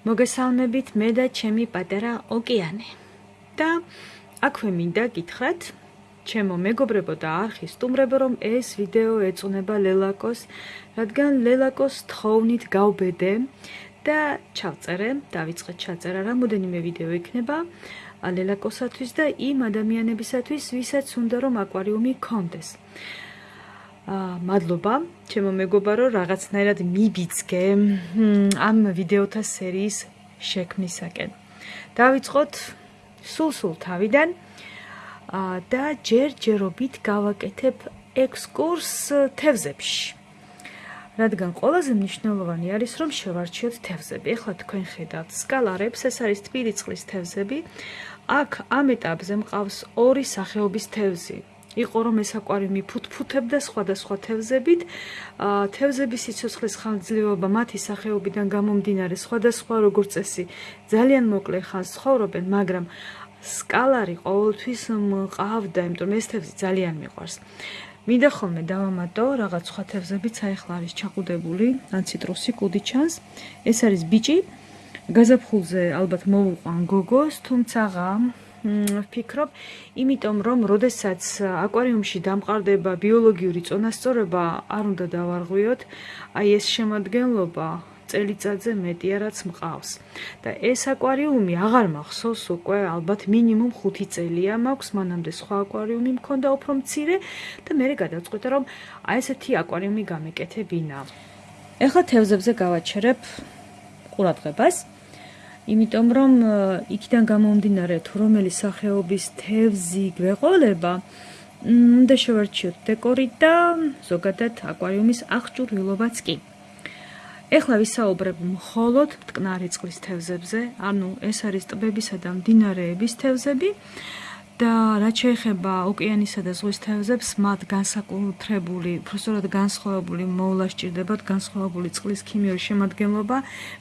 მოგესალმებით მე და ჩემი პატარა ოკეანე. და აქვე მინდა გითხრათ, ჩემო მეგობრებო და არხი სტუმრებო, რომ ეს ვიდეო ეწუნება ლელაკოს, რადგან ლელაკოს თხოვნით გავბედე და ჩავწერე, დავიწყე ჩაწერა რამოდენიმე ვიდეო იქნება ლელაკოსათვის და იმ ადამიანებისათვის, ვისაც უნდა რომ აკვარიუმი კონდეს. მადლობა ჩემო მეგობარო რაღაცნაირად მიბიძგე ამ ვიდეოთა სერიის შექმნისაკენ. დავიწყოთ სულ-სულ თავიდან და ჯერჯერობით გავაკეთებ ექსკურს თევზებში. რადგან ყველაზე მნიშვნელოვანი არის რომ შევარჩიოთ თევზები. ეხლა თქვენ ხედავთ სკალარებს, ეს არის თბილი წყლის თევზები. აქ ამ ეტაპზე მყავს ორი სახეობის თევზი. იყო რომ ეს აკვარიუმი ფუთფუთებდა სხვადასხვა თევზებით. თევზების სიცოცხლის ხანძრიობა მათი სახეობიდან გამომდინარე სხვადასხვა როგორც წესი ძალიან მოკლე ხანს ცხოვრობენ, მაგრამ სკალარი ყოველთვის მყავდა, იმიტომ რომ ეს თევზი ძალიან მიყვარს. მინდა ხოლმე დავამატო რაღაც სხვა თევზებიც აიხლა არის ჩაყუდებული, ან ციტრუსი კუდი ჩანს. ეს არის ბიჭი. გაზაფხულზე ალბათ მოვუყვან გოგოს, თუმცა ვფიქრობ, იმიტომ რომ როდესაც აკვარიუმში დამყარდება ბიოლოგიური წონასწორობა, არ უნდა დავარღვიოთ, აი ეს შემოადგენლობა წელიწადზე მეტია რაც მყავს. და ეს აკვარიუმი აღარ მახსოვს უკვე ალბათ მინიმუმ 5 წელია მაქვს, მანამდე სხვა აკვარიუმი მქონდა უფრო მცირე და მე გადავწყვიტე რომ აი ესეთი აკვარიუმი გამეკეთებინა. ეხლა თევზებზე გავაჩერებ ყურადღებას. იმიტომ რომ იქიდან გამომდინარე თუ რომელი სახეობის თევზი გვეყოლება და შევარჩიოთ დეკორი და ზოგადად აკვარიუმის აღჭურვილობაც კი. ეხლა ვისაუბრებ მხოლოდ მტკნარი წყლის თევზებზე, ანუ ეს არის ტბებისა და მდინარეების თევზები. და რაც შეეხება ოკეანისა და ზღვის თევზებს, მათ განსაკუთრებული, უბრალოდ განსხვავებული მოვლა სჭირდებათ, განსხვავებული წყლის ქიმიური შემადგენლობა.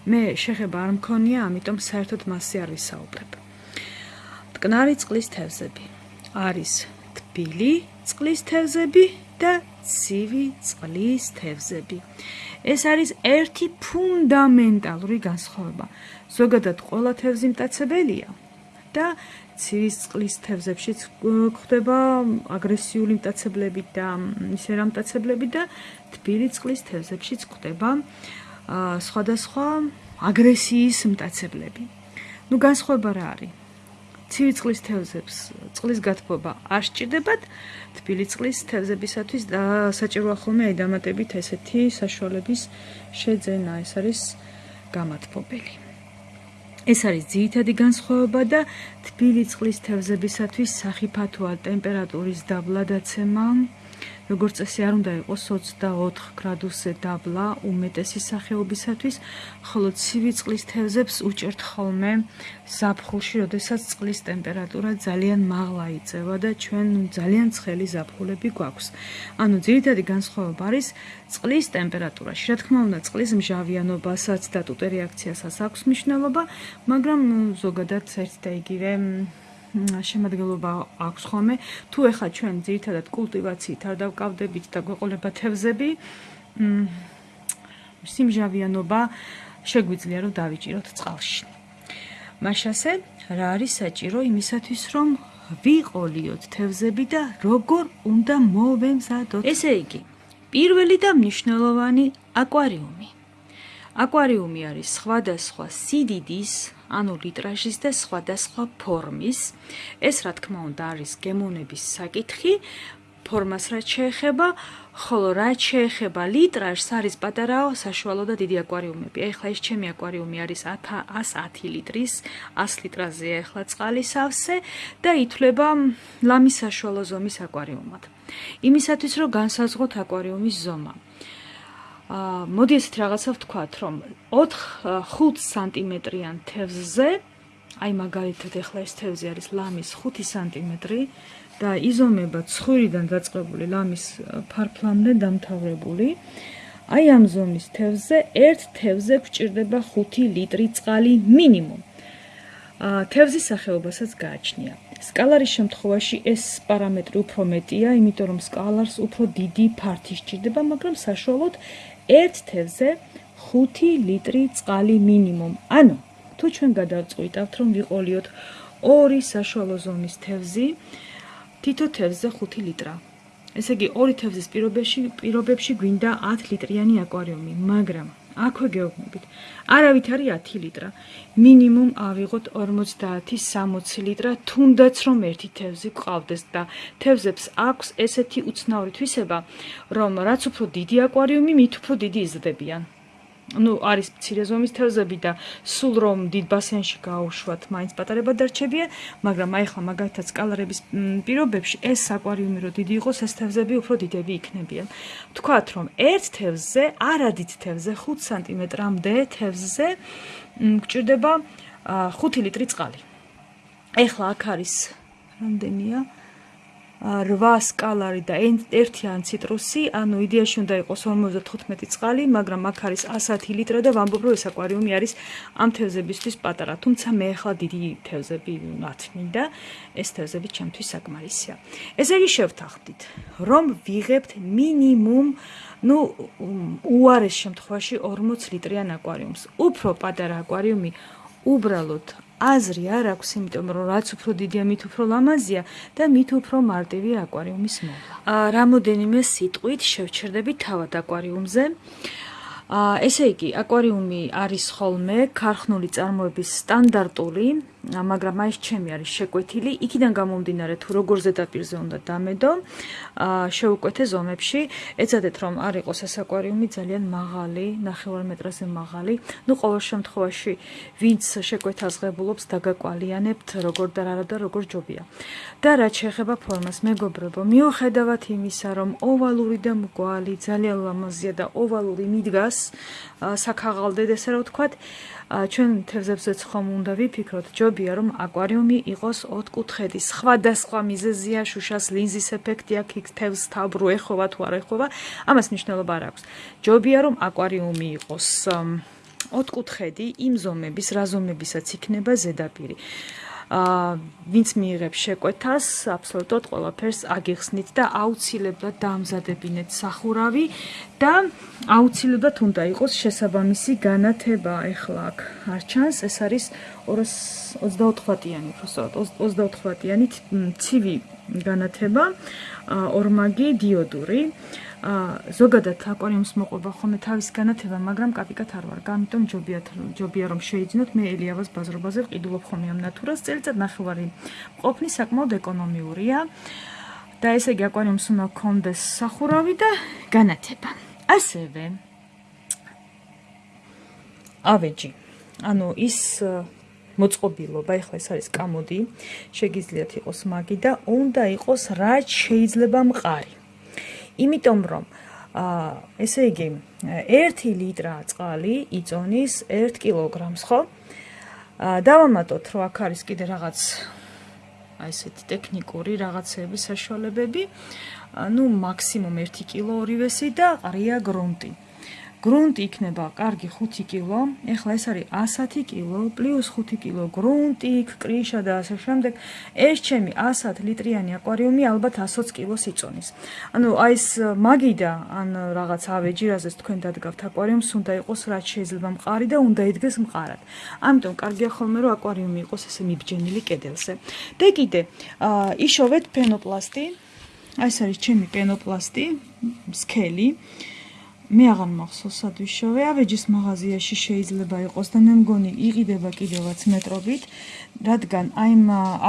მე შეხება არ მქონია, ამიტომ საერთოდ მასზე არ ვისაუბრებ. მტკნარი წყლის თევზები არის თბილი წყლის თევზები და ცივი წყლის თევზები. ეს არის ერთი ფუნდამენტალური განსხვავება. ზოგადად ყველა თევზი მტაცებელია და ცივის წყლის თევზებშიც გვხვდება აგრესიული მტაცებლები და ისე რა მტაცებლები და თბილი წყლის თევზებშიც გვხვდება სხვადასხვა აგრესიის მტაცებლები. ნუ განსხვავება რა არის? ცივი წყლის თევზებს წყლის გათბობა არ სჭირდებათ, თბილი წყლის თევზებისათვის საჭიროა ხოლმე აი დამატებით ესეთი საშუალების შეძენა, ეს არის გამათბობელი. ეს არის ძირითადი განსხვავება და თბილი წყლის თევზებისათვის სახიფათოა ტემპერატურის დაბლადაცემა. როგორც წესი არ უნდა იყოს 24 გრადუსზე დაბლა უმეტესი სახეობისათვის, ხოლო ცივი წყლის თევზებს უჭერთ ხოლმე ზაფხულში, როდესაც წყლის ტემპერატურა ძალიან მაღლა იწევა და ჩვენ ძალიან ცხელი ზაფხულები გვაქვს. ანუ ძირითადი განსხვავება არის წყლის ტემპერატურაში. რა თქმა უნდა, წყლის მჟავიანობასაც და ტუტე რეაქციასაც აქვს მნიშვნელობა, მაგრამ ზოგადად ერთ და იგივე შემოადგენლობა აქვს ხოლმე. თუ ეხლა ჩვენ ძირითადად კულტივაციით არ დავკავდებით და გვეყოლება თევზები სიმჟავიანობა შეგვიძლია რომ დავიჭიროთ წყალში. მაშასე რა არის საჭირო იმისათვის რომ ვიყოლიოთ თევზები და როგორ უნდა მოვემზადოთ? ესე იგი პირველი და მნიშვნელოვანი აკვარიუმი. აკვარიუმი არის სხვადასხვა სიდიდის ანუ ლიტრაჟის და სხვადასხვა ფორმის. ეს რა თქმა უნდა არის გემოვნების საკითხი. ფორმას რაც შეეხება, ხოლო რაც შეეხება ლიტრაჟს, არის პატარაო, საშუალო და დიდი აკვარიუმები. ეხლა ეს ჩემი აკვარიუმი არის 110 ლიტრის, 100 ლიტრაზეა ეხლა წყალი სავსე და ითვლება ლამის საშუალო ზომის აკვარიუმად. იმისათვის რომ განსაზღვროთ აკვარიუმის ზომა. აა მოდი ესეთ რაღაცა ვთქვათ, რომ 4-5 სანტიმეტრიან თევზზე, აი მაგალითად ეხლა ეს თევზი არის ლამის 5 სანტიმეტრი და იზომება ცხვირიდან დაწყებული ლამის ფარფლამდე დამთავრებული. აი ამ ზომის თევზზე ერთ თევზზე გვჭირდება 5 ლიტრი წყალი მინიმუმ. აა თევზის სახეობასაც გააჩნია. სკალარის შემთხვევაში ეს პარამეტრი უფრო მეტია, იმიტომ რომ სკალარს უფრო დიდი ფართი სჭირდება, მაგრამ საშუალოდ ერთ თევზე 5 ლიტრი წყალი მინიმუმ. ანუ თუ ჩვენ გადავწყვიტავთ რომ ვიყოლიოთ ორი საშუალო ზომის თევზი თითო თევზზე 5 ლიტრა ესე იგი ორი თევზის პირობებში პირობებში გვინდა 10 ლიტრიანი აკვარიუმი მაგრამ აქვე გეუბნებით. არავით არის 10 ლიტრა. მინიმუმ ავიღოთ 50-60 ლიტრა, თუნდაც რომ ერთი თევზი გყავდეს და თევზებს აქვს ესეთი უცნაური თვისება, რომ რაც უფრო დიდი აკვარიუმი, მით უფრო დიდი იზრდებიან. Ну არის მცირე ზომის თევზები და სულ რომ დიდ ბასენში გაუშვათ მაინც პატარება დარჩებია მაგრამ აი ხა მაგალითად სკალარების პირობებში ეს აკვარიუმი რო დიდი იყოს ეს თევზები უფრო დიდები იქნებიან. თქვათ რომ ერთ თევზზე არადით თევზზე 5 სანტიმეტრამდე თევზზე გჭირდება 5 ლიტრი წყალი. ეხლა აქ არის რამდენია 8 სკალარი და ერთიან ციტრუსი, ანუ იდეაში უნდა იყოს 55 წყალი, მაგრამ აქ არის 110 ლიტრი და ვამბობ რომ ეს აკვარიუმი არის ამ თევზებისთვის პატარა, თუმცა მე ახლა დიდი თევზები ნათმი და ეს თევზები ჩემთვის საკმარისია. ესე იგი შევთანხმდით, რომ ვიღებთ მინიმუმ ну უარეს შემთხვევაში 40 ლიტრიან აკვარიუმს. უფრო პატარა აკვარიუმი უბრალოდ აზრი არ აქვს, იმიტომ რომ რაც უფრო დიდია, მით უფრო ლამაზია და მით უფრო მარტივი აკვარიუმის მოვლა. აა რამოდენიმე სიტყვით შევჩერდები თავად აკვარიუმზე. აა ესე იგი, აკვარიუმი არის ხოლმე ქარხნული წარმოების სტანდარტული მაგრამ მაინც ჩემი არის შეკვეთილი. იქიდან გამომდინარე თუ როგორ ზედაპირზე უნდა დამედო, აა შეუკვეთე ზომებში, ეცადეთ რომ არ იყოს ეს აკვარიუმი ძალიან მაღალი, 9 მეტრაზე მაღალი. ნუ ყოველ შემთხვევაში, ვინც შეკვეთას ღებულობს, დაგაკვალიანებთ როგორ და რა და როგორ ჯობია. და რაც შეეხება ფორმას, მეგობრებო, მიუხედავად იმისა, რომ ოვალური და მგვალი ძალიან ლამაზია და ოვალური მიდგას საქაღალდედ ესე რა ვთქვათ, ჩვენ თევზებზეც ხომ უნდა ვიფიქროთ, ჯობია რომ აკვარიუმი იყოს ოთხკუთხედი. სხვადასხვა მიზეზია, შუშას ლინზის ეფექტი აქვს, იქ თევზს თავბრუ ეხოვა თუ არ ეხოვა, ამას მნიშვნელობა არ აქვს. ჯობია რომ აკვარიუმი იყოს ოთხკუთხედი, იმ ზომების, რა ზომებისაც იქნება ზედაპირი. აა ვინც მიიღებს შეკვეთას, აბსოლუტურად ყველაფერს აგიხსნით და აუცილებლად დაამზადებინეთ სახურავი და აუცილებლად უნდა იყოს შესაბამისი განათება. ეხლა აქ არ ჩანს, ეს არის 224-იანი, უბრალოდ 24-იანი ცივი განათება, ორმაგი დიოდური. აა ზოგადად აკვარიუმს მოყვება ხოლმე თავის განათება, მაგრამ კაპიკად არ ვარ. გამიტომ ჯობიათ ჯობია რომ შეიძინოთ მე ელიავას ბაზრობაზე ვყიდულობ ხოლმე ამ ნატურას. წელიწად ნახევარი ყოფნი საკმაოდ ეკონომიურია. და ესე იგი აკვარიუმს უნდა კონდეს სახურავი და განათება. ასევე ავეჯი. ანუ ის მოწყობილობა, ეხლა ეს არის კამოდი, შეგიძლიათ იყოს მაგი და უნდა იყოს რაც შეიძლება მყარი. იმიტომ რომ აა ესე იგი 1 ლიტრა წყალი იწონის 1 კილოგრამს, ხო? აა დავამატოთ, რომ აქ არის კიდე რაღაც აი ესეთი ტექნიკური რაღაცეები საშუალებები. ну максимум 1 კილო ორივესი და ყრია გრუნტი. გრუნტი იქნება კარგი 5 კილო. ეხლა ეს არის 110 კილო პლუს 5 კილო გრუნტი, კრიშა და ასე შემდეგ. ეს ჩემი 110 ლიტრიანი აკვარიუმი ალბათ 120 კილოს იწონის. ანუ აი ეს მაგიდა ან რაღაც ავეჯი, რაზეც თქვენ დადგავთ აკვარიუმს, უნდა იყოს რაც შეიძლება მყარი და უნდა იდგეს მყარად. ამიტომ კარგია ხოლმე რომ აკვარიუმი იყოს ესე მიბჯენილი კედელზე. და კიდე, აა იშოვეთ პენოპლასტი. აი ეს არის ჩემი პენოპლასტი, სკელი. მე აღარ მახსოვს სადვიშოვე ავეჯის მაღაზიაში შეიძლება იყოს და მე მგონი იყიდება კიდევაც მეტრობით რადგან აი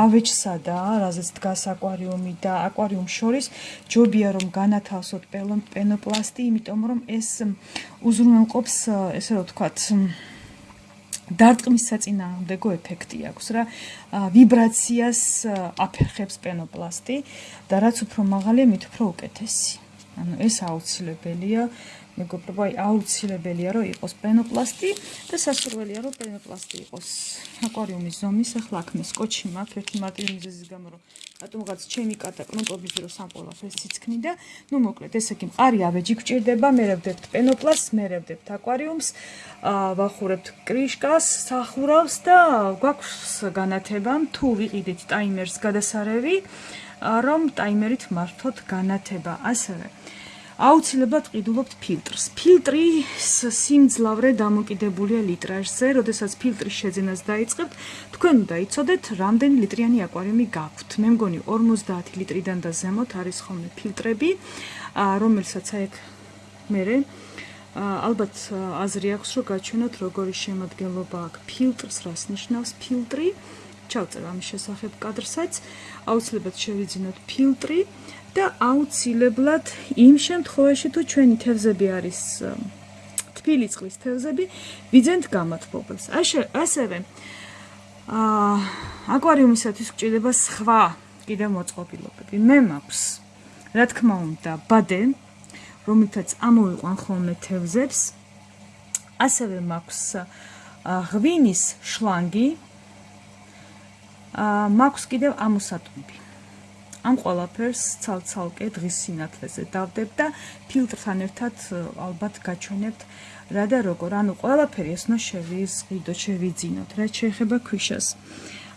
ავეჯსა და რაზეც დგას აკვარიუმი და აკვარიუმ შორის ჯობია რომ განათავსოთ პენოპლასტი იმიტომ რომ ეს უზრუნველყოფს ესე რომ ვთქვათ დარტყმის საწინააღმდეგო ეფექტი აქვს რა. ვიბრაციას აფერხებს პენოპლასტი და რაც უფრო მაღალია მით უფრო უკეთესი. ანუ ეს აუცილებელია მეგობრებო, აი აუცილებელია რომ იყოს პენოპლასტი და სასურველია რომ პენოპლასტი იყოს აკვარიუმის ზომის. ახლა აქ მე სკოჩი მაქვს ერთი მარტივი მიზეზის გამო რომ რატომღაც ჩემი კატა კნოპობის ძრო სამყოლას ეს ციცქნი და ნუ მოკლედ ესე იგი მყარი ავეჯი გჭირდება, მე რევდებთ პენოპლასს, მე რევდებთ აკვარიუმს, ვახურებთ კრიშკას, სახურავს და გვაქვს განათება თუ ვიყიდით ტაიმერს გადასარევი რომ ტაიმერით მართოთ განათება. ასევე აუცილებლად ყიდულობთ ფილტრს. ფილტრის სიმძლავრე დამოკიდებულია ლიტრაჟზე, როდესაც ფილტრის შეძენას დაიწყებთ, თქვენ უნდა იცოდეთ, რამდენი ლიტრიანი აკვარიუმი გაქვთ. მე მგონი 50 ლიტრიდან და ზემოთ არის ხოლმე ფილტრები, რომელსაც აიქ მე ალბათ აზრი აქვს, რომ გაჩვენოთ როგორი შემოადგენლობა აქვს ფილტრს, რას ნიშნავს ფილტრი. ჩავწერ ამის შესახებ კადრსაც. აუცილებლად შევიძინოთ ფილტრი. და აუცილებლად იმ შემთხვევაში თუ ჩვენი თევზები არის თბილი წყლის თევზები, ვიძენთ გამათბობელს. ასე ასევე აა აკვარიუმისათვის გჭირდება სხვა კიდე მოწყობილობები. მე მაქვს რა თქმა უნდა ბადე, რომელთაც ამოვიყვან ხოლმე თევზებს. ასევე მაქვს ღვინის შლანგი. აა მაქვს კიდევ ამოსატუმბი. ამ ყველაფერს ცალ-ცალკე დღის სინათლეზე დავდებ და ფილტრთან ერთად ალბათ გაჩვენებთ რა და როგორ. ანუ ყველაფერი ესნო შევიზღიდო, შევიძინოთ, რაც შეეხება ქვიშას.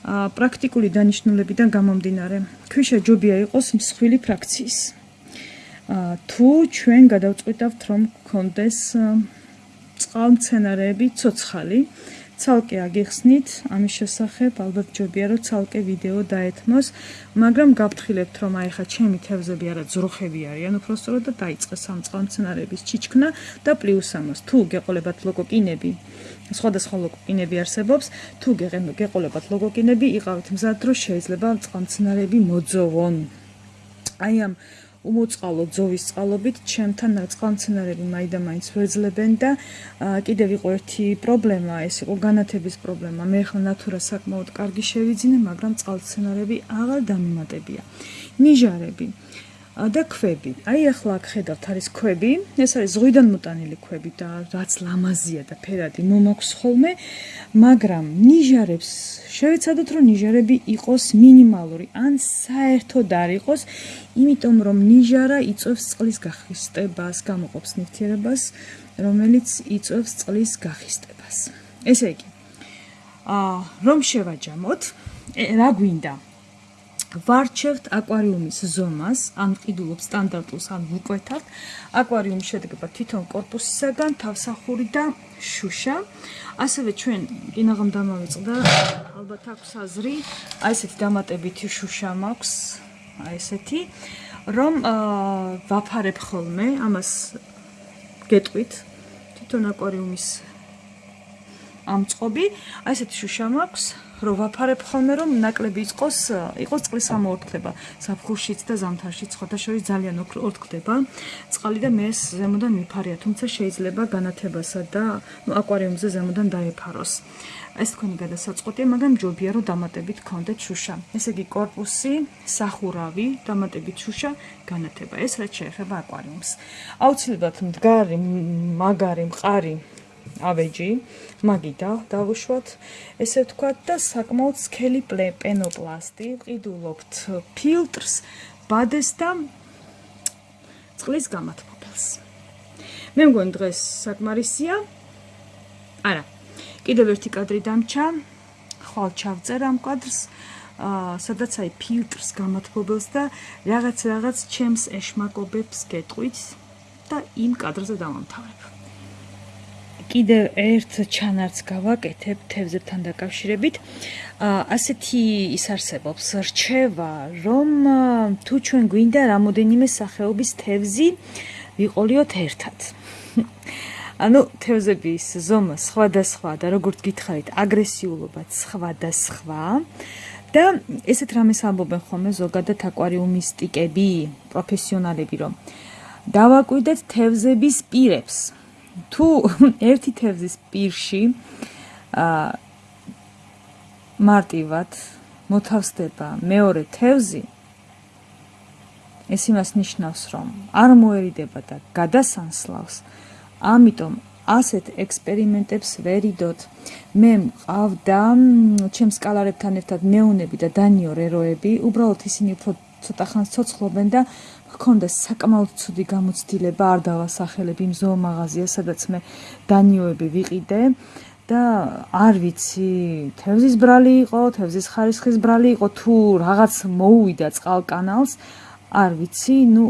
აა პრაქტიკული დანიშნულებიდან გამომდინარე, ქვიშა ჯობია იყოს მსხვილი ფრაქციის. აა თუ ჩვენ გადავწყვიტავთ რომ გქონდეს წყალმცენარეები ცოცხალი, ცალკე აგიხსნით. ამის შესახებ ალბათ ჯობია რომ ცალკე ვიდეო დაეთმოს. მაგრამ გავფრთხილებთ რომ აი ხა ჩემი თევზები არა ძროხები არიან უბრალოდ და დაიწყეს ამ წყალმცენარეების ჩიჩქნა და პლუს ამას. თუ გეყოლებათ ლოგოკინები სხვადასხვა ლოგოკინები არსებობს თუ გეყოლებათ ლოგოკინები იყავით მზად რომ შეიძლება წყალმცენარეები მოძოვონ. აი ამ უმოწყალო ძოვის წყალობით ჩემთან წყალმცენარები მაიდამაინც ვეძლებენ და კიდევ იყო ერთი პრობლემა, ეს იყო განათების პრობლემა. მე ხლა ნატურა საკმაოდ კარგი შევიძინე, მაგრამ წყალმცენარები აღარ დამიმატებია. ნიჟარები და ქვები. აი ახლა აქ ხედავთ არის ქვები. ეს არის ზღვიდან მოტანილი ქვები და რაც ლამაზია და ფერადი მომაქვს ხოლმე, მაგრამ ნიჟარებს შევეცადოთ რომ ნიჟარები იყოს მინიმალური ან საერთოდ არ იყოს, იმიტომ რომ ნიჟარა იწევს წყლის გახისტებას, გამოყოფს ნივთიერებას, რომელიც იწევს წყლის გახისტებას. ესე იგი, აა რომ შევაჯამოთ, რა გვინდა? ვარჩევთ აკვარიუმის ზომას, ან ყიდულობ სტანდარტულს, ან ვუკვეთავთ. აკვარიუმი შედგება თითოეულ корпуსისაგან, თავსახური და შუშა. ასევე ჩვენ კინაღამ დამავიწყდა ალბათ აქვს აზრი, აი ესეთი დამატებითი შუშა მაქვს, აი ესეთი, რომ ვაფარებ ხოლმე ამას გეტყვით თვითონ აკვარიუმის ამწყობი, აი ესეთი შუშა მაქვს. რომ ვაფარებ ხოლმე რომ ნაკლები იყოს იყოს წყლის ამოორთქლება ზაფხულშიც და ზამთარშიც ხოთაშორის ძალიან ორთქდება წყალი და მე ზემოდან მიფარია თუმცა შეიძლება განათებასა და ნუ აკვარიუმზე ზემოდან დაეფაროს ეს თქვენი გადასაწყვეტია, მაგრამ ჯობია რომ დამატებით გქონდეთ შუშა. ესე იგი корпуსი, სახურავი, დამატებით შუშა, განათება. ეს რაც შეეხება აკვარიუმს. აუცილებლად მდგარი, მაგარი, მყარი ავეჯი, მაგიდა დავუშვათ, ესე ვთქვათ და საკმაოდ სქელი პენოპლასტი, ყიდულობთ ფილტრს, ბადეს და წყლის გამათბობელს. მე მგონი დღეს საკმარისია. არა. კიდევ ერთი კადრი დამჩა. ხვალ ჩავწერ ამ კადრს. აა სადაც აი ფილტრს გამათბობელს და რაღაც რაღაც ჩემს ეშმაკობებს გეტყვით და იმ კადრზე დავამთავრებ. კიდევ ერთ ჩანარც გავაკეთებ თევზებთან დაკავშირებით. ასეთი ის არსებობს რჩევა, რომ თუ ჩვენ გვინდა რამოდენიმე სახეობის თევზი ვიყოლიოთ ერთად. ანუ თევზების ზომა სხვადასხვა და როგორც გითხარით, აგრესიულობაც სხვადასხვა. და ესეთ რამეს ამბობენ ხოლმე ზოგადად აკვარიუმისტიკები, პროფესიონალები, რომ დავაკვირდეთ თევზების პირებს. თუ ერთი თევზის პირში აა მარტივად მოთავსდება მეორე თევზი ეს იმას ნიშნავს რომ არ მოერიდება და გადასანსლავს ამიტომ ასეთ ექსპერიმენტებს ვერიდოთ. მე მყავდა ჩემს კალარებთან ერთად ნეონები და დანიო რეროები უბრალოდ ისინი უფრო ცოტა ხანს ცოცხლობენ და ჰქონდა საკმაოდ ცუდი გამოცდილება არ დავასახელებ იმ ზოომაღაზია სადაც მე დანიოები ვიყიდე. და არ ვიცი თევზის ბრალი იყო თევზის ხარისხის ბრალი იყო თუ რაღაც მოუვიდა წყალკანალს არ ვიცი. ნუ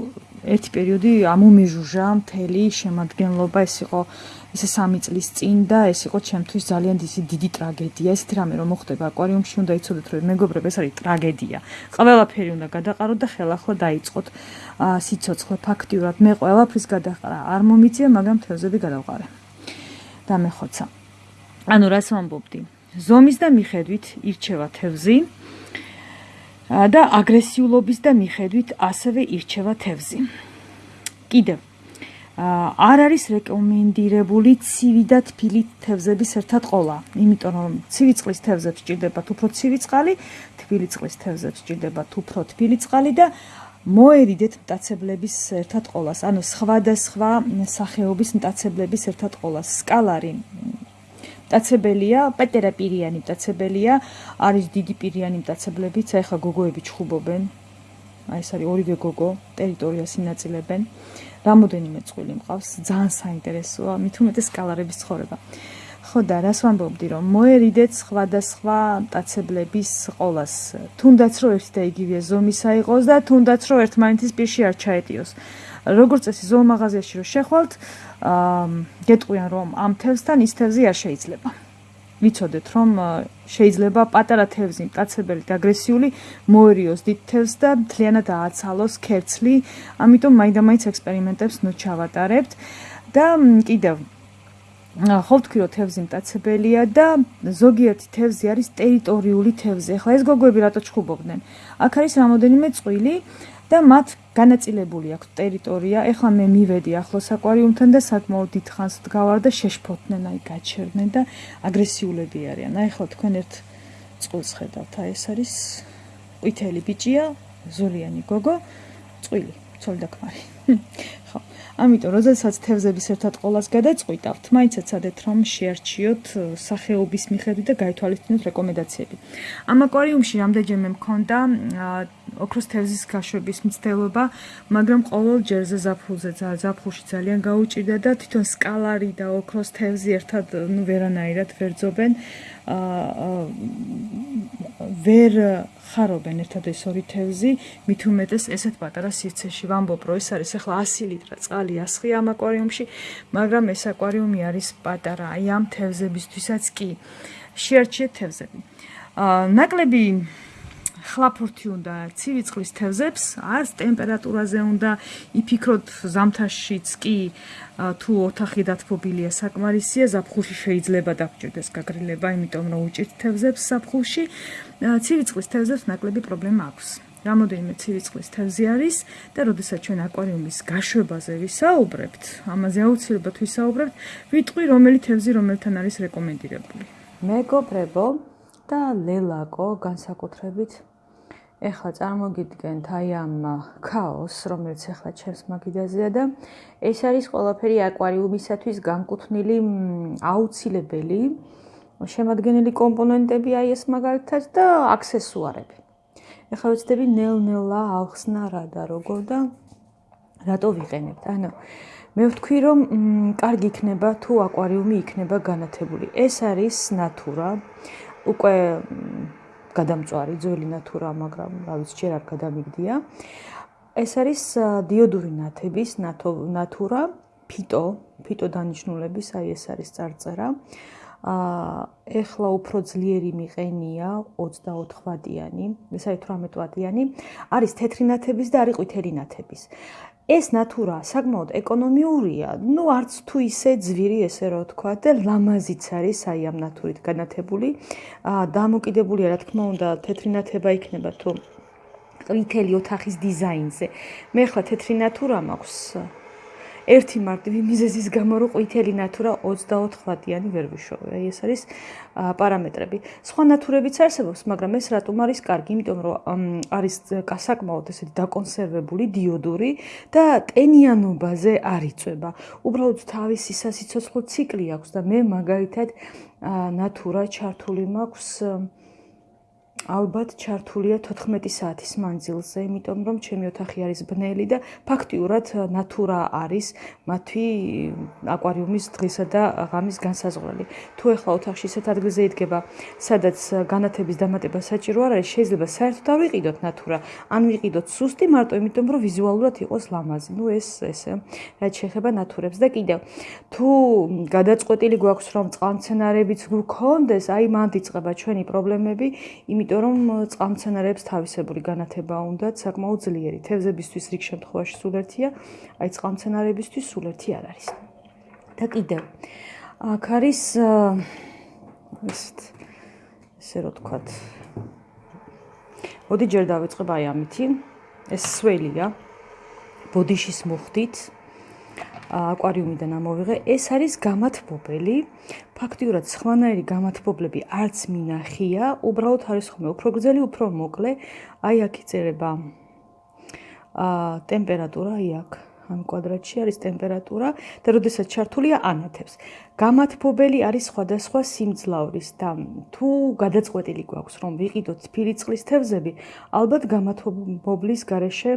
ერთი პერიოდი ამომეჟუჟა მთელი შემადგენლობა ეს იყო ესე სამი წლის წინ და ეს იყო ჩემთვის ძალიან დიდი ტრაგედია. ესეთი რამე რომ მოხდება აკვარიუმში, უნდა იცოდეთ რომ მეგობრებო, ეს არის ტრაგედია. ყველაფერი უნდა გადაყაროთ და ხელახლა დაიწყოთ სიცოცხლე ფაქტიურად. მე ყველაფრის გადაყარა არ მომიწია, მაგრამ თევზები გადავყარე. და მე ხოცა. ანუ რას ვამბობდი? ზომის და მიხედვით ირჩევა თევზი და აგრესიულობის და მიხედვით ასევე ირჩევა თევზი. კიდევ არ არის რეკომენდირებული ცივი და თბილი თევზების ერთად ყოლა, იმიტომ რომ ცივი წყლის თევზებს ჭირდებათ უფრო ცივი წყალი, თბილი წყლის თევზებს ჭირდებათ უფრო თბილი წყალი და მოერიდეთ მტაცებლების ერთად ყოლას, ანუ სხვადასხვა სახეობის მტაცებლების ერთად ყოლას. სკალარი მტაცებელია, პეტერაპირიანი მტაცებელია, არის დიდი პირიანი მტაცებლებიც, აი ხა გოგოები ჩხუბობენ. აი ეს არის ორივე გოგო, ტერიტორიას ინაწილებენ. რამოდენიმე წვილი მყავს, ძალიან საინტერესოა, უმეტეს სკალარების ცხოვრება. ხო და რას ვამბობდი რომ მოერიდეთ სხვადასხვა მტაცებლების ყოლას, თუნდაც რომ ერთი და იგივე ზომისა იყოს და თუნდაც რომ ერთმანეთის პირში არ ჩაეტიოს. როგორც წესი ზოომაღაზიაში რომ შეხვალთ, აა გეტყვიან რომ ამ თევზთან ის თევზი არ შეიძლება. ვიცოდეთ რომ შეიძლება პატარა თევზი მტაცებელი და აგრესიული მოერიოს დიდ თევზს და მთლიანად ააცალოს ქერცლი, ამიტომ მაინდა-მაინც ექსპერიმენტებს ნუ ჩავატარებთ და კიდევ ხო ვთქვი რომ თევზი მტაცებელია და ზოგიერთი თევზი არის ტერიტორიული თევზი. ახლა ეს გოგოები რატო ჩხუბობდნენ? აქ არის რამოდენიმე წვილი და მათ განაწილებული აქვს ტერიტორია. ეხლა მე მივედი ახლოს აკვარიუმთან და საკმაოდ დიდხანს დგავარ და შეშფოთნენ, აი გაჩერდნენ და აგრესიულები არიან. აი ეხლა თქვენ ერთ წყვილს ხედავთ, აი ეს არის ყვითელი ბიჭია, ზოლიანი გოგო, წვილი, ცოლ და ქმარი. ამიტომ როდესაც თევზების ერთად ყოლას გადაწყვიტავთ, მაინც ეცადეთ რომ შეარჩიოთ სახეობის მიხედვით და გაითვალისწინოთ რეკომენდაციები. ამ აკვარიუმში რამდენჯერმე მქონდა ოქროს თევზის გაშვების მცდელობა, მაგრამ ყოველ ჯერზე ზაფხულზე ზაფხულში ძალიან გაუჭირდა და თვითონ სკალარი და ოქროს თევზი ერთად ნუ ვერანაირად ვერძობენ. აა ვერ ხარობენ ერთად ეს ორი თევზი, მით უმეტეს ესეთ პატარა სივრცეში ვამბობ, რომ ეს არის ახლა 100 ლიტრა წყალი ასხი ამ აკვარიუმში, მაგრამ ეს აკვარიუმი არის პატარა, აი ამ თევზებისთვისაც კი შეარჩიეთ თევზები. აა ნაკლები ხლაფურთი უნდა ცივი წყლის თევზებს, არს ტემპერატურაზე უნდა იფიქროთ ზამთარშიც კი თუ ოთახი დათბობილია საკმარისია, ზაფხულში შეიძლება დაგჭირდეს გაგრილება, იმიტომ რომ უჭირთ თევზებს ზაფხულში. ცივი წყლის თევზებს ნაკლები პრობლემა აქვს. რამოდენიმე ცივი წყლის თევზი არის და როდესაც ჩვენ აკვარიუმის გაშვებაზე ვისაუბრებთ, ამაზე აუცილებლად ვისაუბრებთ, ვიტყვი რომელი თევზი რომელთან არის რეკომენდირებული. მეგობრებო და ლელაკო განსაკუთრებით ეხლა წარმოგიდგენთ აი ამ ქაოს, რომელიც ეხლა ჩემს მაგიდაზეა და ეს არის ყველაფერი აკვარიუმისათვის განკუთვნილი აუცილებელი შემადგენელი კომპონენტები აი ეს მაგალითად და აქსესუარები. ეხლა ვეცდები ნელ-ნელა ახსნა რა და როგორ და რატო ვიყენებთ. ანუ მე ვთქვი რომ კარგი იქნება თუ აკვარიუმი იქნება განათებული. ეს არის ნატურა. უკვე გადამწვარი ძველი ნატურა, მაგრამ რა ვიცი, ჯერ არ გადამიგდია. ეს არის დიოდური ნათების ნატურა, ფიტო, ფიტო დანიშნულების, აი ეს არის წარწერა. აა ეხლა უფრო ძლიერი მიყენია 24 ვატიანი, ეს არის 18 ვატიანი, არის თეთრი ნათების და არის ყვითელი ნათების. ეს ნატურა საკმაოდ ეკონომიურია, ну არც თუ ისე ძვირი ესე რა თქვა და ლამაზიც არის აი ამ ნატურით განათებული. აა დამოკიდებულია რა თქმა უნდა თეთრი ნათება იქნება თუ ყვითელი ოთახის დიზაინზე. მე ხლა თეთრი ნატურა მაქვს ერთი მარტივი მიზეზის გამო რომ ყვითელი ნათურა 24 ლატიანი ვერ ვიშოვე. აი ეს არის პარამეტრები. სხვა ნათურებიც არსებობს, მაგრამ ეს რატომ არის კარგი? იმიტომ რომ არის საკმაოდ ესეთი დაკონსერვებული, დიოდური და ტენიანობაზე არ იწება. უბრალოდ თავისი სასიცოცხლო ციკლი აქვს და მე მაგალითად ნათურა ჩართული მაქვს ალბათ ჩართულია 14 საათის მანძილზე, იმიტომ რომ ჩემი ოთახი არის ბნელი და ფაქტიურად ნატურა არის მათი აკვარიუმის დღისა და ღამის განსაზღვრელი. თუ ეხლა ოთახში ისეთ ადგილზე იდგება, სადაც განათების დამატება საჭირო არ არის, შეიძლება საერთოდ არ ვიყიდოთ ნატურა, ან ვიყიდოთ სუსტი მარტო იმიტომ რომ ვიზუალურად იყოს ლამაზი. ნუ ეს ესე, რაც შეეხება ნატურებს და კიდევ თუ გადაწყვეტილი გვაქვს რომ წყალმცენარეებიც გქონდეს, აი მან დიწყება ჩვენი პრობლემები, იმიტომ იმიტომ რომ წყალმცენარეებს თავისებური განათება უნდათ საკმაოდ ძლიერი. თევზებისთვის რიგ შემთხვევაში სულ ერთია, აი წყალმცენარეებისთვის სულ ერთი არ არის. და კიდევ აქ არის ესეთ ესე რო თქვათ. მოდი ჯერ დავიწყებ აი ამითი. ეს სველია. ბოდიშის მუხტით. აკვარიუმიდან ამოვიღე. ეს არის გამათბობელი. ფაქტიურად სხვანაირი გამათბობლები არც მინახია. უბრალოდ არის ხოლმე უფრო გრძელი, უფრო მოკლე. აი აქ იწერება აა ტემპერატურა აი აქ. ამ კვადრატში არის ტემპერატურა და როდესაც ჩართულია ანათებს. გამათბობელი არის სხვადასხვა სიმძლავრის და თუ გადაწყვეტილი გვაქვს რომ ვიყიდოთ ფირი წყლის თევზები, ალბათ გამათბობლის გარეშე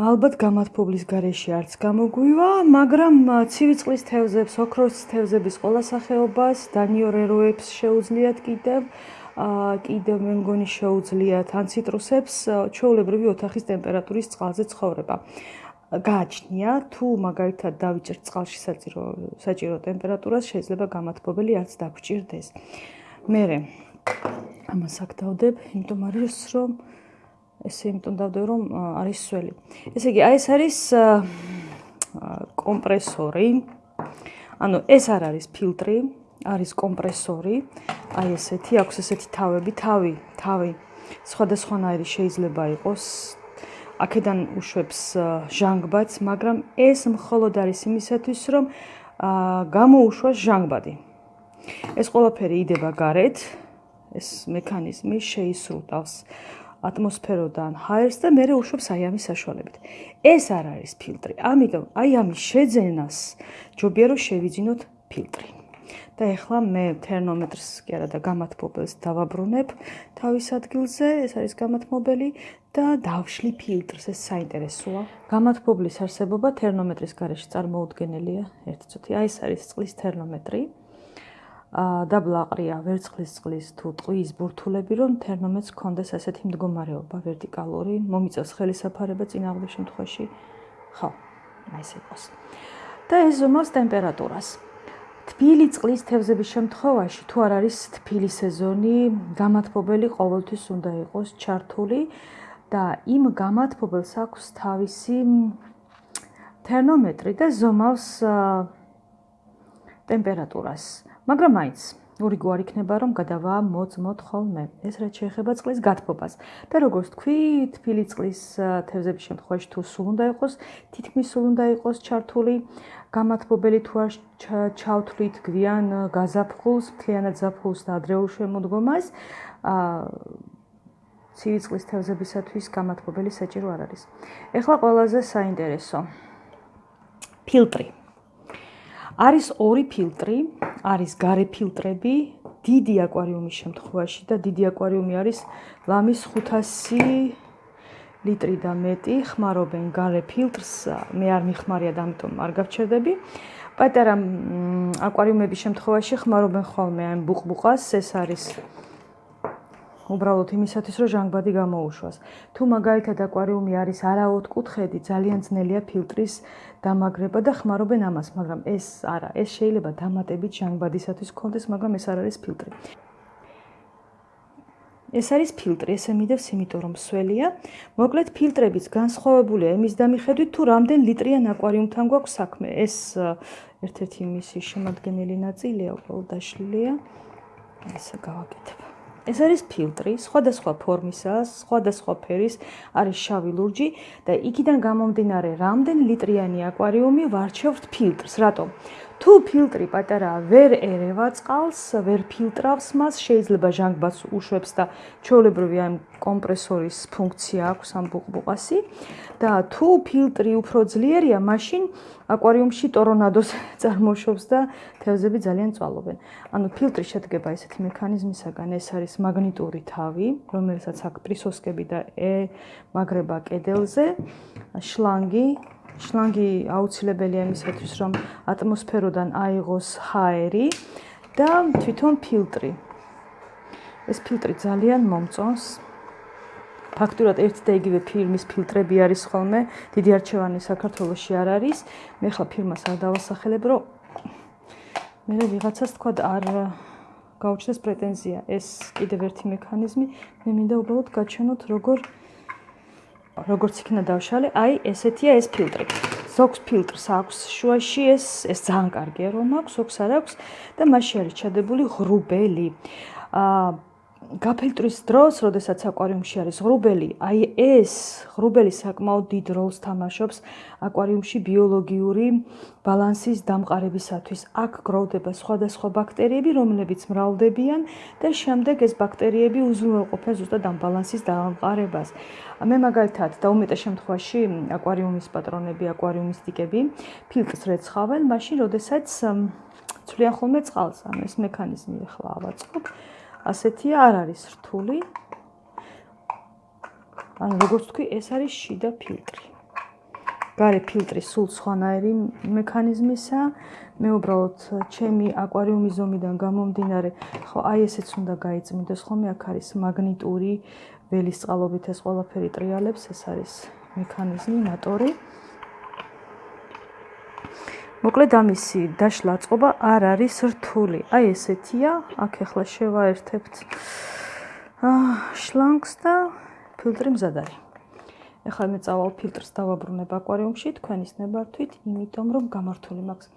ალბათ გამათბობლის გარეშე არც გამოგვივა, მაგრამ ცივი წყლის თევზებს, ოქროს თევზების ყველა სახეობას, დანიორეროებს შეუძლიათ კიდევ აა კიდევ მე მგონი შეუძლიათ ან ციტრუსებს ჩვეულებრივი ოთახის ტემპერატურის წყალზე ცხოვრება. გააჩნია თუ მაგალითად დავიჭერთ წყალში საჭირო საჭირო ტემპერატურას შეიძლება გამათბობელი არც დაგჭირდეს. მე ამას აქ დავდებ, იმიტომ არის რომ ესე იმიტომ დავდე რომ არის სველი. ესე იგი, აი ეს არის კომპრესორი. ანუ ეს არ არის ფილტრი, არის კომპრესორი. აი ესეთი, აქვს ესეთი თავები, თავი, თავი. სხვადასხვანაირი შეიძლება იყოს. აქედან უშვებს ჟანგბადს, მაგრამ ეს მხოლოდ არის იმისათვის, რომ აა გამოუშვას ჟანგბადი. ეს ყველაფერი იდება გარეთ. ეს მექანიზმი შეისრუტავს ატმოსფეროდან ჰაერს და მეორე უშვებს აი ამის საშუალებით. ეს არ არის ფილტრი. ამიტომ აი ამის შეძენას ჯობია რომ შევიძინოთ ფილტრი. და ეხლა მე თერმომეტრს კი არა და გამათბობელს დავაბრუნებ თავის ადგილზე, ეს არის გამათბობელი და დავშლი ფილტრს, ეს საინტერესოა. გამათბობლის არსებობა თერმომეტრის გარეშე წარმოუდგენელია. ერთი წუთი, აი ეს არის წყლის თერმომეტრი. დაბლაყრია ვერცხლის წყლის თუ ტყვის ბურთულები, რომ თერმომეტრს კონდეს ასეთი მდგომარეობა ვერტიკალური, მომიწევს ხელისაფარება წინაღმდეგ შემთხვევაში. ხო, ეს იყოს. და ეს ზომავს ტემპერატურას. თბილი წყლის თევზების შემთხვევაში, თუ არ არის თბილი სეზონი, გამათბობელი ყოველთვის უნდა იყოს ჩართული და იმ გამათბობელს აქვს თავისი თერმომეტრი და ზომავს ტემპერატურას. მაგრამ მაინც ორი გვარი იქნება რომ გადავა მოწმოთ ხოლმე. ეს რაც შეეხება წყლის გათბობას. და როგორც თქვი თბილი წყლის თევზების შემთხვევაში თუ სულ უნდა იყოს თითქმის სულ უნდა იყოს ჩართული. გამათბობელი თუ არ ჩავთვლით გვიან გაზაფხულს მთლიანად ზაფხულს და ადრეულ შემოდგომას ა ცივი წყლის თევზებისათვის გამათბობელი საჭირო არ არის. ეხლა ყველაზე საინტერესო. ფილტრი არის ორი ფილტრი, არის გარე ფილტრები, დიდი აკვარიუმის შემთხვევაში და დიდი აკვარიუმი არის ლამის 500 ლიტრი და მეტი, ხმარობენ გარე ფილტრს, მე არ მიხმარია და ამიტომ არ გავჩერდები. პატარა აკვარიუმების შემთხვევაში ხმარობენ ხოლმე ამ ბუყბუყას, ეს არის უბრალოდ იმისათვის, რომ ჟანგბადი გამოუშვას. თუ მაგალითად აკვარიუმი არის არაოთხკუთხედი, ძალიან ძნელია ფილტრის დამაგრება და ხმარობენ ამას, მაგრამ ეს არა, ეს შეიძლება დამატებით ჟანგბადისათვის კონდეს, მაგრამ ეს არ არის ფილტრი. ეს არის ფილტრი, ესე მიდევს, იმიტომ რომ სველია. მოკლედ ფილტრების განსხვავებულია იმის დამიხედვით, თუ რამდენ ლიტრიან აკვარიუმთან გვაქვს საქმე. ეს ერთ-ერთი მისი შემადგენელი ნაწილია, უბრალოდ დაშლილია. ესე გავაკეთებ. ეს არის ფილტრი, სხვადასხვა ფორმისაა, სხვადასხვა ფერის, არის შავი ლურჯი და იქიდან გამომდინარე, რამდენ ლიტრიანი აკვარიუმი ვარჩევთ ფილტრს, რატომ? თუ ფილტრი პატარაა, ვერ ერევა წყალს, ვერ ფილტრავს მას, შეიძლება ჟანგბადს უშვებს და ჩვეულებრივი ამ კომპრესორის ფუნქცია აქვს ამ ბუყბუყასი და თუ ფილტრი უფრო ძლიერია, მაშინ აკვარიუმში ტორონადოს წარმოშობს და თევზები ძალიან წვალობენ. ანუ ფილტრი შედგება ესეთი მექანიზმისაგან, ეს არის მაგნიტური თავი, რომელსაც აქვს პრისოსკები და ემაგრება კედელზე, შლანგი შლანგი აუცილებელია იმისათვის, რომ ატმოსფეროდან აიღოს ჰაერი და თვითონ ფილტრი. ეს ფილტრი ძალიან მომწონს. ფაქტურად ერთი და იგივე ფილმის ფილტრები არის ხოლმე, დიდი არჩევანი საქართველოსში არ არის. მე ხა ფილმას არ დავასახელებ, რომ მე ვიღაცას თქვა არ გაუჩნდეს პრეტენზია. ეს კიდევ ერთი მექანიზმი, მე მინდა უბრალოდ გაჩვენოთ როგორ როგორც იქნა დავშალე, აი ესეთია ეს ფილტრი. ზოგს ფილტრს აქვს შუაში ეს ეს ძალიან კარგია რომ აქვს, ზოგს არ აქვს და მასში არის ჩადებული ღრუბელი. აა გაფილტრის დროს, როდესაც აკვარიუმში არის ღრუბელი, აი ეს ღრუბელი საკმაოდ დიდ როლს თამაშობს აკვარიუმში ბიოლოგიური ბალანსის დამყარებისათვის. აქ გროვდება სხვადასხვა ბაქტერიები, რომლებიც მრავლდებიან და შემდეგ ეს ბაქტერიები უზრუნველყოფენ ზუსტად ამ ბალანსის დამყარებას. მე მაგალითად და უმეტეს შემთხვევაში აკვარიუმის პატრონები, აკვარიუმის ტიკები ფილტრს რეცხავენ, მაშინ როდესაც ცვლიან ხოლმე წყალს, ანუ ეს მექანიზმი ახლა ავაწყობ. ასეთია არ არის რთული. ანუ როგორც თქვი, ეს არის შიდა ფილტრი. გარე ფილტრი სულ სხვანაირი მექანიზმისა. მე უბრალოდ ჩემი აკვარიუმის ზომიდან გამომდინარე, ხო, აი ესეც უნდა გაიწმინდეს ხოლმე, აქ არის მაგნიტური ველის წყალობით ეს ყველაფერი ტრიალებს, ეს არის მექანიზმი, მოტორი. მოკლედ ამისი დაშლა წყობა არ არის რთული. აი ესეთია, აქ ახლა შევაერთებთ აა შლანგს და ფილტრი მზად არის. ახლა მე წავალ ფილტრს დავაბრუნებ აკვარიუმში თქვენის ნებართვით, იმიტომ რომ გამართული მაქვს.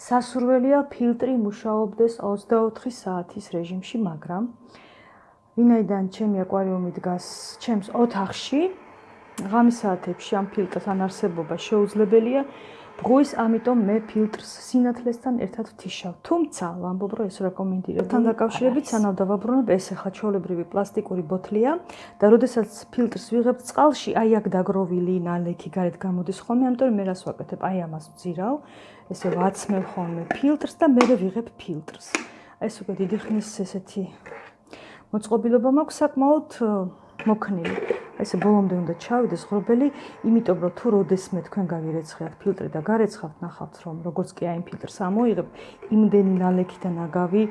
სასურველია ფილტრი მუშაობდეს 24 საათის რეჟიმში, მაგრამ ვინაიდან ჩემი აკვარიუმი დგას ჩემს ოთახში, ღამის საათებში ამ ფილტრს ან არსებობა შეუძლებელია. ბღვის, ამიტომ მე ფილტრს სინათლესთან ერთად ვთიშავ. თუმცა, ვამბობ, რომ ეს რეკომენდირებული. თან დაკავშირებით, სანამ დავაბრუნებ, ეს ახლა ჩაოლებრივი პლასტიკური ბოთლია და როდესაც ფილტრს ვიღებ წყალში, აი აქ დაგროვილი ნალექი გარეთ გამოდის ხოლმე, ამიტომ მე რას ვაკეთებ? აი ამას ვძირავ, ესე ვაცმევ ხოლმე ფილტრს და მე ვიღებ ფილტრს. ეს უკვე დიდი ხნის ესეთი მოწყობილობა მაქვს საკმაოდ მოქნილი. ესე ბოლომდე უნდა ჩავიდეს ღრუბელი, იმიტომ რომ თუ როდესმე თქვენ გავირეცხებთ ფილტრი და გარეცხავთ, ნახავთ რომ როგორც კი აი ფილტრს ამოიღებ, იმდენი ნალექი და ნაგავი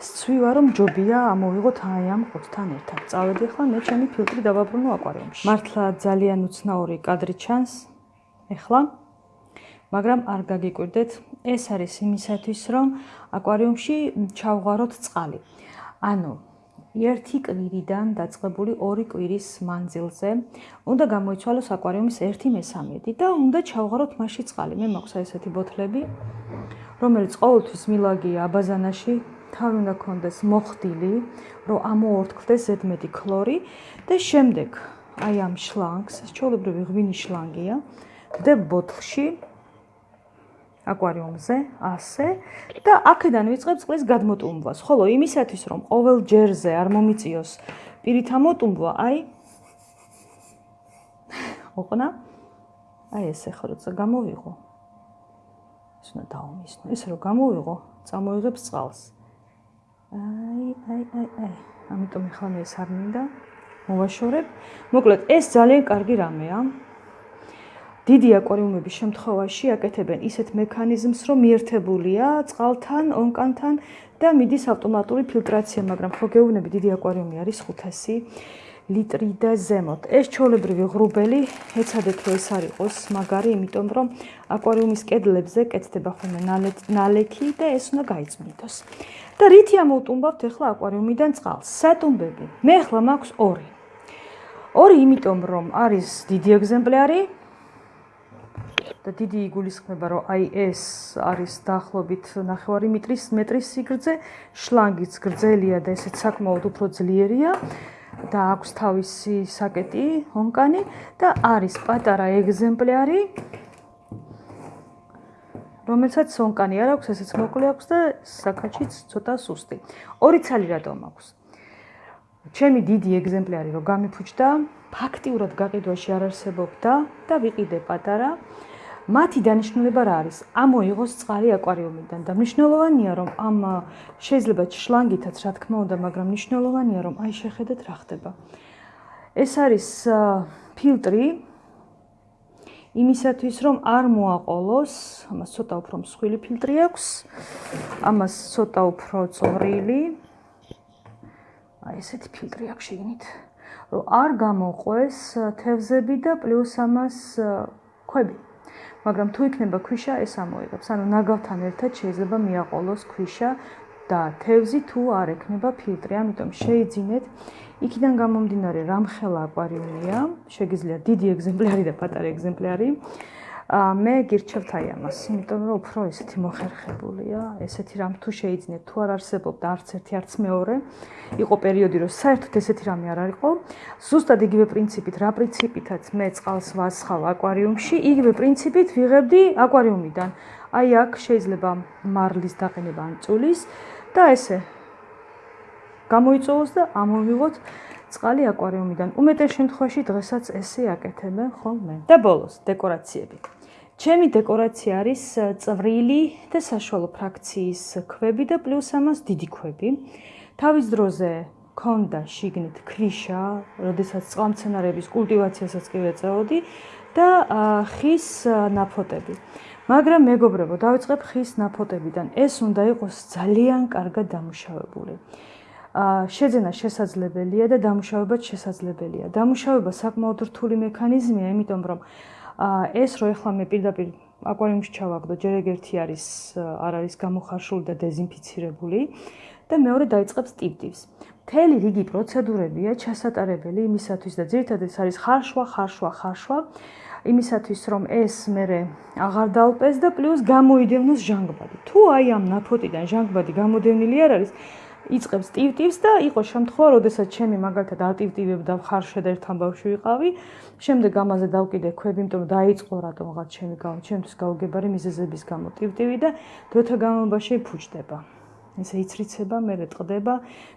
სცვივა რომ ჯობია ამოვიღოთ აი ამ ყუთთან ერთად. წავედი ახლა მე ჩემი ფილტრი დავაბრუნო აკვარიუმში. მართლა ძალიან უცნაური კადრი ჩანს. ეხლა მაგრამ არ გაგიკვირდეთ, ეს არის იმისათვის, რომ აკვარიუმში ჩავღაროთ წყალი. ანუ ერთი კვირიდან დაწყებული ორი კვირის მანძილზე. უნდა გამოიცვალოს აკვარიუმის 1/3 და უნდა ჩავღაროთ მასში წყალი. მე მაქვს ესეთი ბოთლები, რომელიც ყოველთვის მილაგია აბაზანაში, თავი უნდა კონდეს მოხდილი, რომ ამოორთქლდეს ზედმეტი ქლორი. და შემდეგ აი ამ შლანგს, ჩოლებრივი ღვინის შლანგია, და ბოთლში აკვარიუმზე, ასე და აქედან ვიწყებ წყლის გადმოტუმბვას. ხოლო იმისათვის, რომ ყოველ ჯერზე არ მომიწიოს პირით ამოტუმბვა, აი ოყნა აი ესე ხო როცა გამოვიღო. ეს უნდა დაუმისნო. ეს რო გამოვიღო, წამოიღებს წყალს. აი, აი, აი, აი. ამიტომ ახლა მე ეს არ მინდა. მოვაშორებ. მოკლედ, ეს ძალიან კარგი რამეა. დიდი აკვარიუმების შემთხვევაში აკეთებენ ისეთ მექანიზმს, რომ მიერთებულია წყალთან, ონკანთან და მიდის ავტომატური ფილტრაცია, მაგრამ ხო გეუბნები, დიდი აკვარიუმი არის 500 ლიტრი და ზემოთ. ეს ჩოლებრივი ღრუბელი, ეცადეთ რომ ეს არ იყოს მაგარი, იმიტომ რომ აკვარიუმის კედლებზე კეთდება ხოლმე ნალექი და ეს უნდა გაიწმინდოს. და რითი ამოუტუმბავთ ახლა აკვარიუმიდან წყალს? სატუმბები. მე ახლა მაქვს ორი. ორი იმიტომ რომ არის დიდი ეგზემპლარი, და დიდი იგულისხმება, რომ აი ეს არის დაახლოებით 9 მეტრის მეტრის სიგრძე, შლანგიც გრძელია და ესეც საკმაოდ უფრო ძლიერია და აქვს თავისი საკეტი, ონკანი და არის პატარა ეგზემპლარი რომელსაც ონკანი არ აქვს, ესეც მოკლე აქვს და საკაჩიც ცოტა სუსტი. ორი ცალი რატომ აქვს? ჩემი დიდი ეგზემპლარი რო გამიფუჭდა, ფაქტიურად გაყიდვაში არ არსებობდა და ვიყიდე პატარა. მათი დანიშნულება რა არის? ამოიღოს წყალი აკვარიუმიდან და მნიშვნელოვანია რომ ამ შეიძლება შლანგითაც რა თქმა უნდა, მაგრამ მნიშვნელოვანია რომ აი შეხედეთ რა ხდება. ეს არის ფილტრი იმისათვის რომ არ მოაყოლოს, ამას ცოტა უფრო მსხვილი ფილტრი აქვს. ამას ცოტა უფრო წვრილი. აი ესეთი ფილტრი აქვს შეგნით. რომ არ გამოყვეს თევზები და პლუს ამას ქვები. მაგრამ თუ იქნება ქვიშა, ეს ამოიღებს. ანუ ნაგავთან ერთად შეიძლება მიაყოლოს ქვიშა და თევზი თუ არ ექნება ფილტრი. ამიტომ შეიძინეთ იქიდან გამომდინარე რამხელა აკვარიუმია, შეგიძლიათ დიდი ეგზემპლარი და პატარა ეგზემპლარი. მე გირჩევთ აი ამას, იმიტომ რომ უფრო ესეთი მოხერხებულია, ესეთი რამ თუ შეიძინეთ, თუ არ არსებობდა არც ერთი არც მეორე, იყო პერიოდი, რომ საერთოდ ესეთი რამე არ არისო. ზუსტად იგივე პრინციპით, რა პრინციპითაც მე წყალს ვასხავ აკვარიუმში, იგივე პრინციპით ვიღებდი აკვარიუმიდან. აი აქ შეიძლება მარლის დაყენება ან წulis და ესე გამოიწოვოს და ამოვიღოთ წყალი აკვარიუმიდან. უმეტეს შემთხვევაში დღესაც ესე აკეთებენ ხოლმე. და ბოლოს დეკორაციები. ჩემი დეკორაცია არის წვრილი და საშუალო ფრაქციის ქვები და პლუს ამას დიდი ქვები. თავის დროზე ქონდა შიგნით ქვიშა, როდესაც წყალმცენარეების კულტივაციასაც კი ვეწეოდი და ხის ნაფოტები. მაგრამ მეგობრებო, დავიწყებ ხის ნაფოტებიდან. ეს უნდა იყოს ძალიან კარგად დამუშავებული. შეძენა შესაძლებელია და დამუშავებაც შესაძლებელია. დამუშავება საკმაოდ რთული მექანიზმია, იმიტომ რომ ეს რო ეხლა მე პირდაპირ აკვარიუმში ჩავაგდო, ჯერ ეგერთი არის არ არის გამოხარშული და დეზინფიცირებული და მეორე დაიწყებს ტიპტივს. მთელი რიგი პროცედურებია ჩასატარებელი იმისათვის და ძირითადად ეს არის ხარშვა, ხარშვა, ხარშვა იმისათვის რომ ეს მე აღარ დალპეს და პლუს გამოიდევნოს ჟანგბადი. თუ აი ამ ნაფოტიდან ჟანგბადი გამოდევნილი არ არის, იწებს ტივტივს და იყო შემთხვევა, როდესაც ჩემი მაგალითად არტივტივებ და ხარშე და ერთთან ბავშვი ვიყავი, შემდეგ ამაზე დავკიდე ქვები, იმიტომ რომ დაიწყო რატომღაც ჩემი გაუ, ჩემთვის გაუგებარი მიზეზების გამო ტივტივი და დროთა განმავლობაში ფუჭდება. ესე იცრიცება, მე რეტყდება,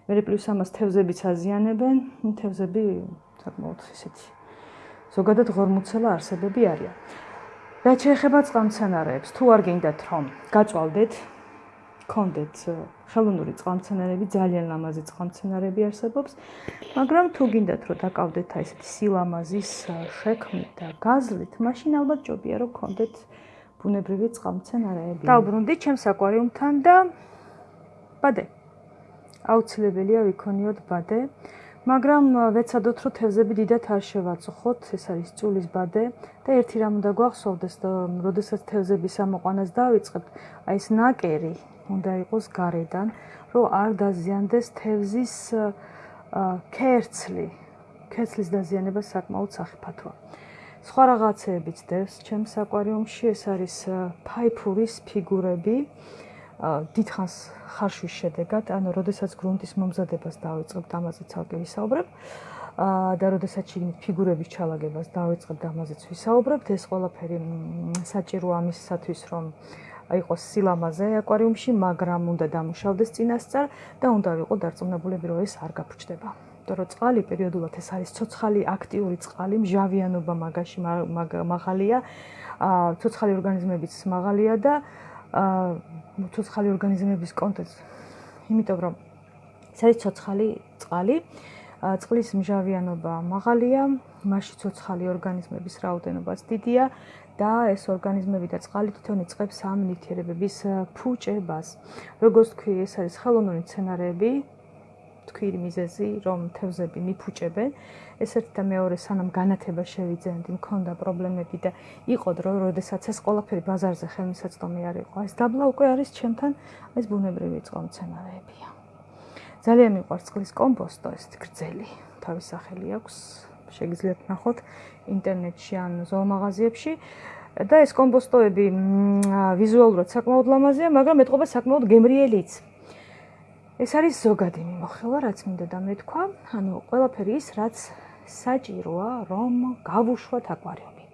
მე პლუს ამას თევზებიც აზიანებენ, თევზები საკმაოდ ისეთი ზოგადად ღორმუცელა არსებები არიან. რაც შეეხება წყალმცენარეებს, თუ არ გინდათ რომ გაწვალდეთ კონდეთ ხელოვნური წყალმცენარეები ძალიან ლამაზი წყალმცენარეები არსებობს მაგრამ თუ გინდათ რომ დაკავდეთ აი ესეთი სილამაზის შექმნით და გაზლით მაშინ ალბათ ჯობია რომ კონდეთ ბუნებრივი წყალმცენარეები. დაუბრუნდით ჩემს აკვარიუმთან და ბადე. აუცილებელია ვიქონიოთ ბადე. მაგრამ ვეცადოთ რომ თევზები დიდათ არ შევაწუხოთ ეს არის წულის ბადე და ერთი რამ უნდა გვახსოვდეს რომ როდესაც თევზების ამოყვანას დავიწყებთ აი ეს ნაკერი უნდა იყოს გარედან, რომ არ დაზიანდეს თევზის კერცლი. კერცლის დაზიანება საკმაოდ საფათოა. სხვა რაღაცეებიც დევს ჩემს აკვარიუმში, ეს არის ფაიფურის ფიგურები. დიდხანს ხარშვის შედეგად, ანუ როდესაც გრუნტის მომზადებას დავიწყებ, ამაზე ცალკე ვისაუბრებ. აა და როდესაც შიგნით ფიგურების ჩალაგებას დავიწყებ, ამაზეც ვისაუბრებ. ეს ყველაფერი საჭიროა ამისათვის, რომ აიყოს სილამაზე აკვარიუმში, მაგრამ უნდა დამუშავდეს წინასწარ და უნდა ვიყო დარწმუნებულები, რომ ეს არ გაფრჩდება. იმიტომ რომ წყალი პერიოდულად ეს არის ცოცხალი აქტიური წყალი, მჟავიანობა მაგაში მაღალია, აა ცოცხალი ორგანიზმებიც მაღალია და აა ცოცხალი ორგანიზმების კონტექსტ. იმიტომ რომ ეს არის ცოცხალი წყალი, წყლის მჟავიანობა მაღალია, მასში ცოცხალი ორგანიზმების რაოდენობაც დიდია და ეს ორგანიზმები და წყალი თვითონ იწყებს ამ ნივთიერებების ფუჭებას. როგორც თქვი, ეს არის ხელოვნური სცენარები, თქვი მიზეზი, რომ თევზები მიფუჭებენ. ეს ერთი და მეორე სანამ განათება შევიძენდი, მქონდა პრობლემები და იყო დრო, როდესაც ეს ყველაფერი ბაზარზე ხელმისაწვდომი არ იყო. ეს დაბლა უკვე არის ჩემთან, ეს ბუნებრივი წყალმცენარეებია. ძალიან მიყვარს წყლის კომპოსტო, ეს გრძელი, თავის სახელი აქვს. შეგიძლიათ ნახოთ ინტერნეტში ან ზოომაღაზიებში და ეს კომპოსტოები ვიზუალურად საკმაოდ ლამაზია, მაგრამ ეთყობა საკმაოდ გემრიელიც. ეს არის ზოგადი მიმოხილვა, რაც მინდა და მეთქვა, ანუ ყველაფერი ის, რაც საჭიროა, რომ გავუშვათ აკვარიუმი.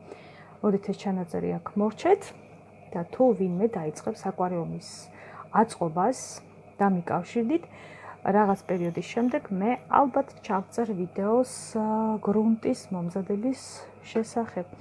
მოდით ეს ჩანაწერი აქ მორჩეთ და თუ ვინმე დაიწყებს აკვარიუმის აწყობას და მიკავშირდით, რაღაც პერიოდის შემდეგ მე ალბათ ჩავწერ ვიდეოს გრუნტის მომზადების შესახებ.